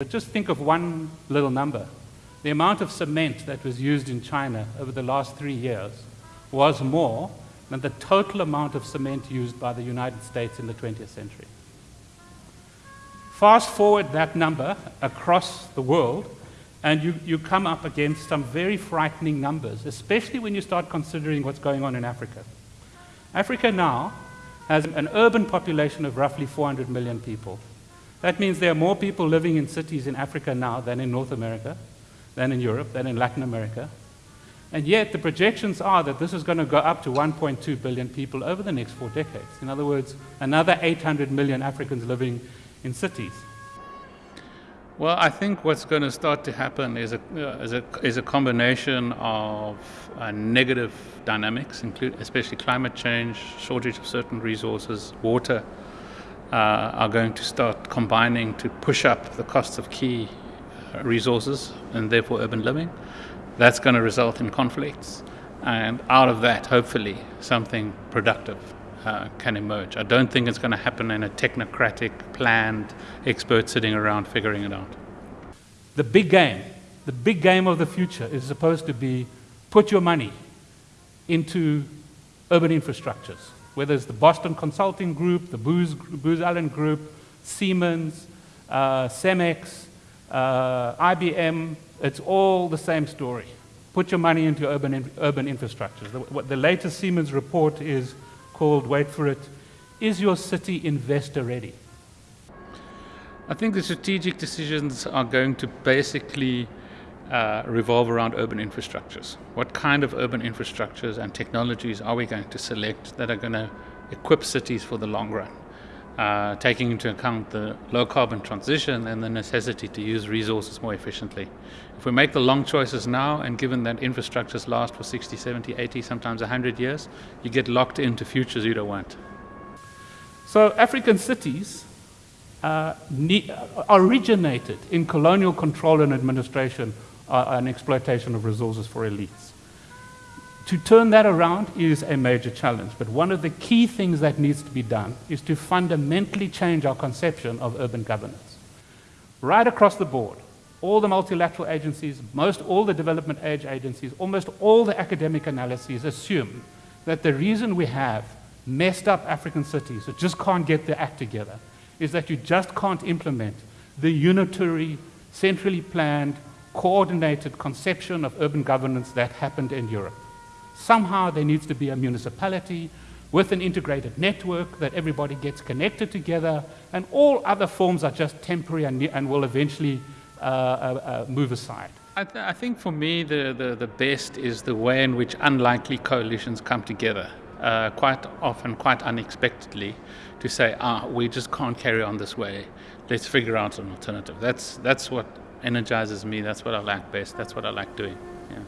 But just think of one little number. The amount of cement that was used in China over the last three years was more than the total amount of cement used by the United States in the 20th century. Fast forward that number across the world, and you, you come up against some very frightening numbers, especially when you start considering what's going on in Africa. Africa now has an urban population of roughly 400 million people. That means there are more people living in cities in Africa now than in North America, than in Europe, than in Latin America. And yet the projections are that this is going to go up to 1.2 billion people over the next four decades. In other words, another 800 million Africans living in cities. Well, I think what's going to start to happen is a, uh, is a, is a combination of uh, negative dynamics, include, especially climate change, shortage of certain resources, water, are going to start combining to push up the costs of key uh, resources and therefore urban living. That's going to result in conflicts. And out of that, hopefully, something productive uh, can emerge. I don't think it's going to happen in a technocratic, planned, expert sitting around figuring it out. The big game, the big game of the future is supposed to be put your money into urban infrastructures, whether it's the Boston Consulting Group, the Booz, Booz Allen Group, Siemens, uh, Cemex, uh, IBM, it's all the same story. Put your money into urban, urban infrastructures. The, the latest Siemens report is called, wait for it, Is Your City Investor Ready? I think the strategic decisions are going to basically uh, revolve around urban infrastructures. What kind of urban infrastructures and technologies are we going to select that are going to equip cities for the long run? Uh, taking into account the low carbon transition and the necessity to use resources more efficiently. If we make the long choices now, and given that infrastructures last for 60, 70, 80, sometimes 100 years, you get locked into futures you don't want. So, African cities uh, originated in colonial control and administration uh, and exploitation of resources for elites. To turn that around is a major challenge, but one of the key things that needs to be done is to fundamentally change our conception of urban governance. Right across the board, all the multilateral agencies, most all the development aid agencies, almost all the academic analyses assume that the reason we have messed up African cities that just can't get their act together is that you just can't implement the unitary, centrally planned, coordinated conception of urban governance that happened in Europe. Somehow there needs to be a municipality with an integrated network that everybody gets connected together, and all other forms are just temporary and, and will eventually uh, uh, uh, move aside. I, th I, think for me, the, the, the, best is the way in which unlikely coalitions come together, uh, quite often, quite unexpectedly, to say, ah, we just can't carry on this way. Let's figure out an alternative. That's, that's what energizes me. That's what I like best. That's what I like doing. Yeah.